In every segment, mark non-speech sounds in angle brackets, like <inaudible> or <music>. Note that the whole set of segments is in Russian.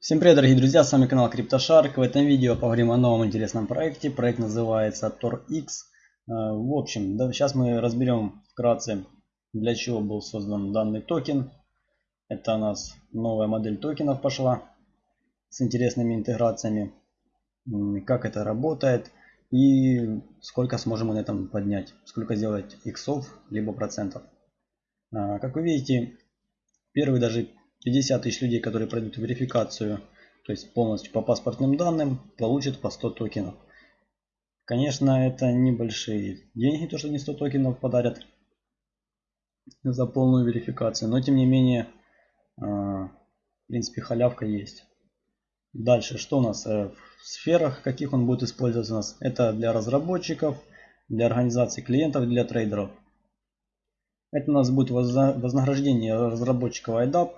Всем привет, дорогие друзья, с вами канал CryptoShark. В этом видео поговорим о новом интересном проекте. Проект называется TorX. Э, в общем, да, сейчас мы разберем вкратце, для чего был создан данный токен. Это у нас новая модель токенов пошла с интересными интеграциями. Как это работает и сколько сможем мы на этом поднять. Сколько сделать иксов, либо процентов. Э, как вы видите, первый даже 50 тысяч людей, которые пройдут верификацию, то есть полностью по паспортным данным, получат по 100 токенов. Конечно, это небольшие деньги, то что не 100 токенов подарят за полную верификацию, но тем не менее, а, в принципе, халявка есть. Дальше, что у нас э, в сферах, каких он будет использоваться у нас? Это для разработчиков, для организации клиентов, для трейдеров. Это у нас будет вознаграждение разработчиков IDAP,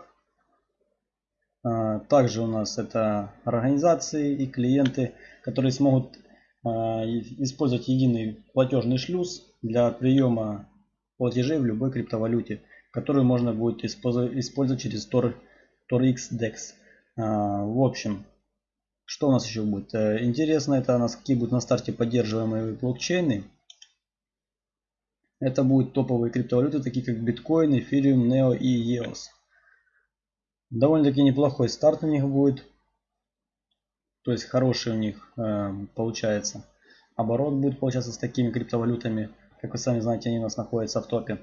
также у нас это организации и клиенты, которые смогут а, использовать единый платежный шлюз для приема платежей в любой криптовалюте, которую можно будет использовать через Tor, TorX DEX. А, в общем, что у нас еще будет? Э, интересно, это у нас какие будут на старте поддерживаемые блокчейны. Это будут топовые криптовалюты, такие как биткоин, эфириум, нео и EOS. Довольно-таки неплохой старт у них будет. То есть хороший у них э, получается. Оборот будет получаться с такими криптовалютами. Как вы сами знаете, они у нас находятся в топе.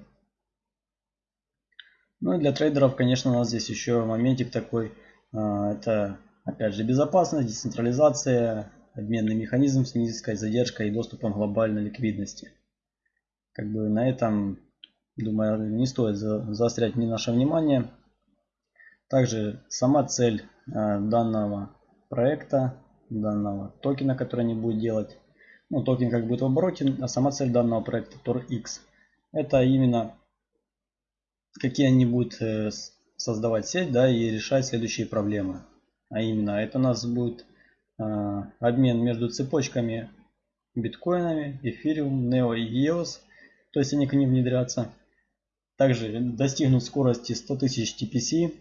Ну и для трейдеров, конечно, у нас здесь еще моментик такой. Э, это, опять же, безопасность, децентрализация, обменный механизм с низкой задержкой и доступом глобальной ликвидности. Как бы на этом, думаю, не стоит заострять ни наше внимание. Также сама цель э, данного проекта, данного токена, который они будут делать. Ну, токен как будет в обороте, а сама цель данного проекта TorX. Это именно какие они будут э, создавать сеть, да, и решать следующие проблемы. А именно, это у нас будет э, обмен между цепочками биткоинами, эфириум, нео и EOS. То есть они к ним внедрятся. Также достигнут скорости 100 тысяч TPC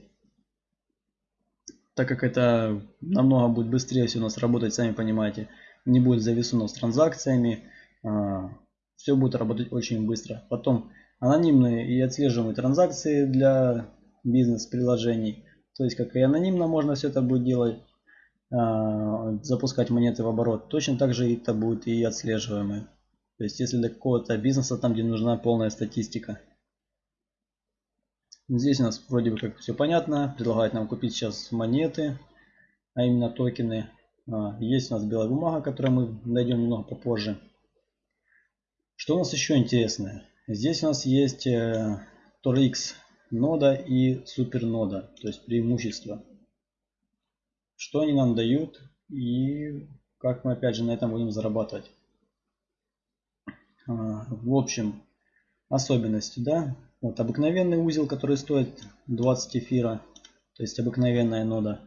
так как это намного будет быстрее все у нас работать, сами понимаете, не будет зависунов с транзакциями, а, все будет работать очень быстро. Потом анонимные и отслеживаемые транзакции для бизнес-приложений, то есть как и анонимно можно все это будет делать, а, запускать монеты в оборот, точно так же это будет и отслеживаемые. То есть если для какого-то бизнеса там, где нужна полная статистика. Здесь у нас вроде бы как все понятно. Предлагает нам купить сейчас монеты, а именно токены. А, есть у нас белая бумага, которую мы найдем немного попозже. Что у нас еще интересное? Здесь у нас есть э, TorX нода и супернода, то есть преимущества. Что они нам дают и как мы опять же на этом будем зарабатывать. А, в общем, особенности, да, вот обыкновенный узел, который стоит 20 эфира, то есть обыкновенная нода.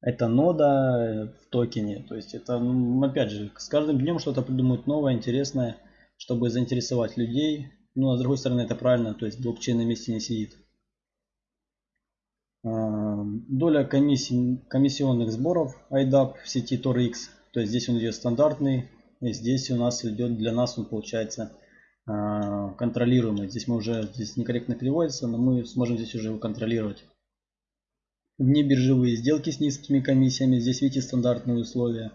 Это нода в токене, то есть это, ну, опять же, с каждым днем что-то придумают новое, интересное, чтобы заинтересовать людей. Ну, а с другой стороны, это правильно, то есть блокчейн на месте не сидит. А, доля комиссий, комиссионных сборов IDAP в сети TorX, то есть здесь он идет стандартный, и здесь у нас идет для нас он получается контролируемый. Здесь мы уже здесь некорректно переводится, но мы сможем здесь уже его контролировать. Внебиржевые сделки с низкими комиссиями. Здесь видите стандартные условия.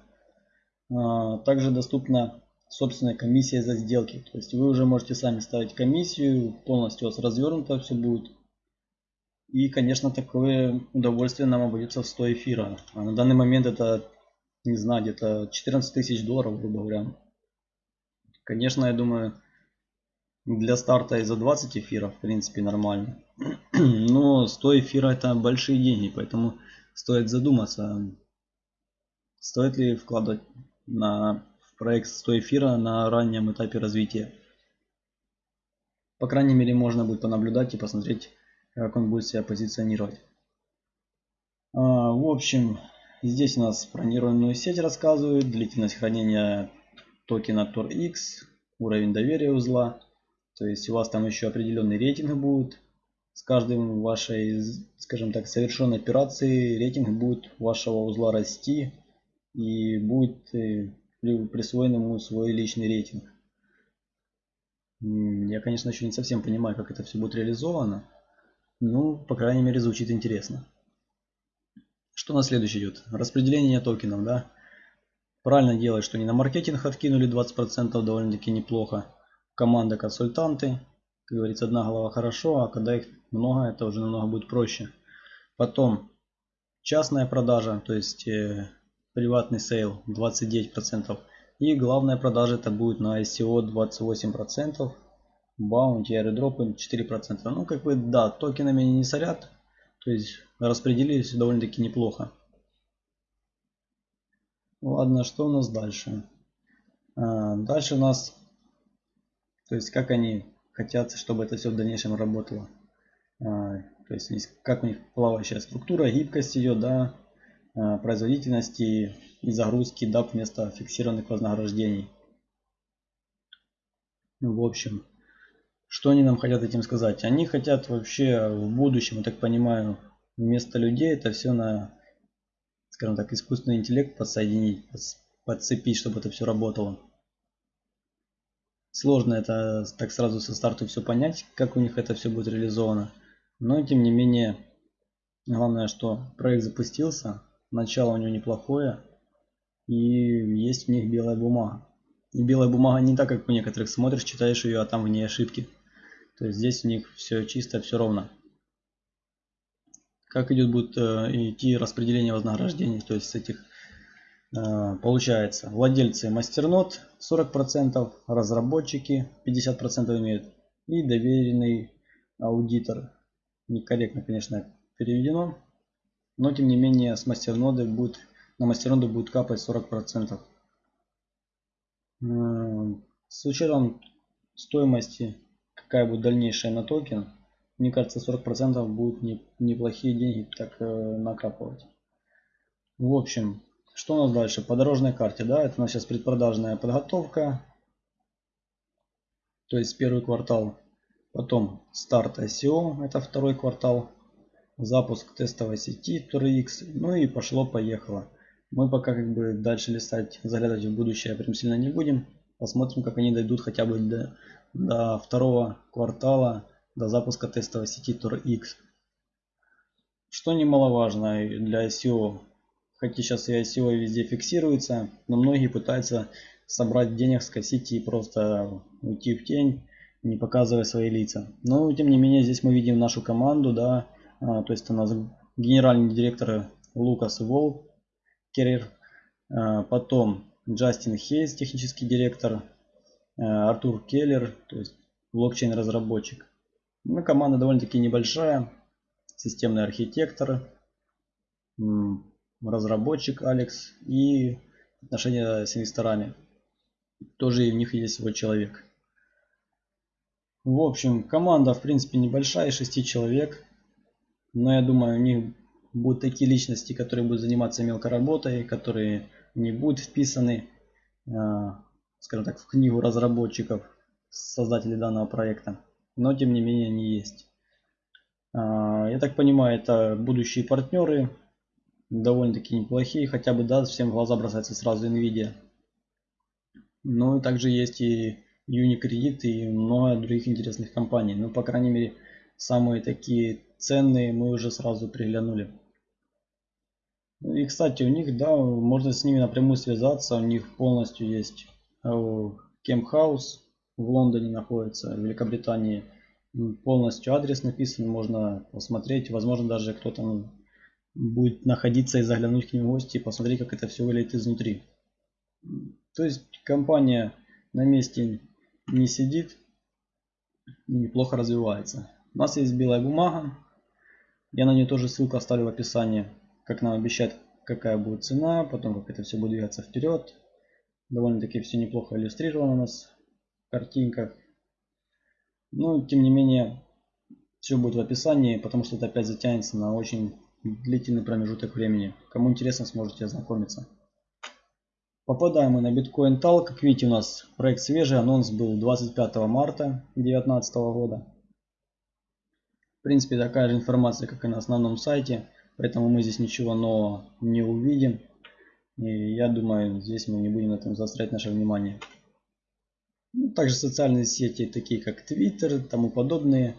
А, также доступна собственная комиссия за сделки. То есть вы уже можете сами ставить комиссию, полностью у вас развернуто все будет. И, конечно, такое удовольствие нам обойдется в 100 эфира. А на данный момент это, не знаю, где-то 14 тысяч долларов, грубо говоря. Конечно, я думаю, для старта и за 20 эфиров, в принципе, нормально. <clears throat> Но 100 эфира это большие деньги, поэтому стоит задуматься, стоит ли вкладывать на, в проект 100 эфира на раннем этапе развития. По крайней мере, можно будет понаблюдать и посмотреть, как он будет себя позиционировать. А, в общем, здесь у нас про сеть рассказывают, длительность хранения токена TorX, уровень доверия узла. То есть у вас там еще определенный рейтинг будет. с каждым вашей, скажем так, совершенной операции рейтинг будет вашего узла расти и будет э, присвоен ему свой личный рейтинг. Я, конечно, еще не совсем понимаю, как это все будет реализовано. Ну, по крайней мере, звучит интересно. Что на следующий идет? Распределение токенов, да? Правильно делать, что не на маркетинг откинули 20%, довольно-таки неплохо. Команда консультанты. Как говорится, одна голова хорошо, а когда их много, это уже намного будет проще. Потом частная продажа, то есть э, приватный sale 29%. И главная продажа это будет на ICO 28%. Bounty, airdrop ы 4%. Ну, как бы, да, токенами не сорят. То есть распределились довольно-таки неплохо. Ладно, что у нас дальше? А, дальше у нас, то есть как они хотят, чтобы это все в дальнейшем работало. А, то есть как у них плавающая структура, гибкость ее, да, а, производительности и загрузки DAP вместо фиксированных вознаграждений. Ну, в общем, что они нам хотят этим сказать? Они хотят вообще в будущем, я так понимаю, вместо людей это все на, скажем так, искусственный интеллект подсоединить, подцепить, чтобы это все работало. Сложно это так сразу со старта все понять, как у них это все будет реализовано. Но тем не менее, главное, что проект запустился, начало у него неплохое, и есть в них белая бумага. И белая бумага не так, как у некоторых смотришь, читаешь ее, а там в ней ошибки. То есть здесь у них все чисто, все ровно. Как идет будет э, идти распределение вознаграждений, то есть с этих получается владельцы мастернод 40%, разработчики 50% имеют и доверенный аудитор. Некорректно, конечно, переведено, но тем не менее с мастерноды будет на мастерноду будет капать 40%. С учетом стоимости, какая будет дальнейшая на токен, мне кажется 40% будут не, неплохие деньги так э, накапывать. В общем, что у нас дальше? По дорожной карте, да, это у нас сейчас предпродажная подготовка. То есть первый квартал. Потом старт ICO, это второй квартал. Запуск тестовой сети TorX. Ну и пошло-поехало. Мы пока как бы дальше листать, заглядывать в будущее прям сильно не будем. Посмотрим, как они дойдут хотя бы до, до второго квартала, до запуска тестовой сети TorX. Что немаловажно для SEO. Хотя сейчас и SEO везде фиксируется, но многие пытаются собрать денег, скосить и просто уйти в тень, не показывая свои лица. Но тем не менее здесь мы видим нашу команду, да, а, то есть у нас генеральный директор Лукас Волк, Керрер, э, потом Джастин Хейс, технический директор, э, Артур Келлер, то есть блокчейн разработчик. Ну, команда довольно-таки небольшая, системный архитектор, разработчик Алекс и отношения с инвесторами. Тоже и у них есть свой человек. В общем, команда в принципе небольшая, 6 человек. Но я думаю, у них будут такие личности, которые будут заниматься мелкой работой, которые не будут вписаны, а, скажем так, в книгу разработчиков, создателей данного проекта. Но тем не менее они есть. А, я так понимаю, это будущие партнеры, довольно-таки неплохие, хотя бы да, всем в глаза бросается сразу Nvidia. Ну и также есть и Unicredit и много других интересных компаний. Ну, по крайней мере, самые такие ценные мы уже сразу приглянули. И, кстати, у них, да, можно с ними напрямую связаться. У них полностью есть Кемпхаус в Лондоне находится, в Великобритании. Полностью адрес написан, можно посмотреть. Возможно, даже кто-то будет находиться и заглянуть к ним в гости и посмотреть, как это все выглядит изнутри. То есть компания на месте не сидит и неплохо развивается. У нас есть белая бумага. Я на нее тоже ссылку оставлю в описании как нам обещают, какая будет цена, потом как это все будет двигаться вперед. Довольно-таки все неплохо иллюстрировано у нас в картинках. Но, тем не менее, все будет в описании, потому что это опять затянется на очень длительный промежуток времени. Кому интересно, сможете ознакомиться. Попадаем мы на Bitcoin Tal. Как видите, у нас проект свежий. Анонс был 25 марта 2019 года. В принципе, такая же информация, как и на основном сайте, поэтому мы здесь ничего нового не увидим. И я думаю, здесь мы не будем на этом заострять наше внимание. Ну, также социальные сети, такие как Twitter и тому подобные,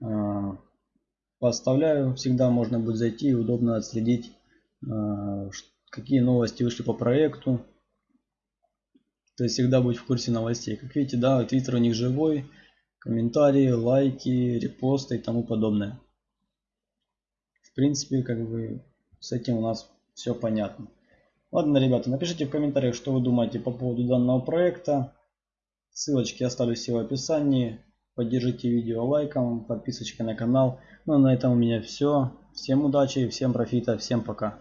а, поставляю. Всегда можно будет зайти и удобно отследить, а, какие новости вышли по проекту. То есть всегда быть в курсе новостей. Как видите, да, Twitter у них живой, комментарии, лайки, репосты и тому подобное. В принципе, как бы с этим у нас все понятно. Ладно, ребята, напишите в комментариях, что вы думаете по поводу данного проекта. Ссылочки оставлю все в описании. Поддержите видео лайком, подписочкой на канал. Ну а на этом у меня все. Всем удачи, всем профита, всем пока.